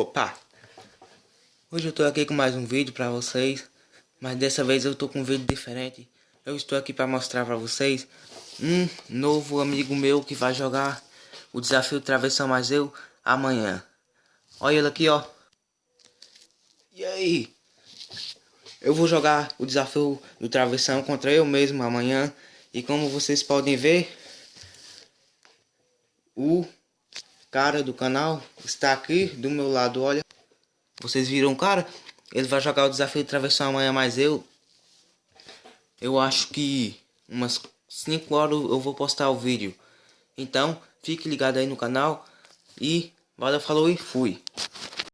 Opa! Hoje eu tô aqui com mais um vídeo pra vocês, mas dessa vez eu tô com um vídeo diferente. Eu estou aqui pra mostrar pra vocês um novo amigo meu que vai jogar o desafio Travessão Mais Eu amanhã. Olha ele aqui, ó. E aí? Eu vou jogar o desafio do Travessão contra eu mesmo amanhã. E como vocês podem ver, o cara do canal está aqui do meu lado, olha. Vocês viram o cara? Ele vai jogar o desafio de travessão amanhã, mas eu... Eu acho que umas 5 horas eu vou postar o vídeo. Então, fique ligado aí no canal. E, valeu, falou e fui.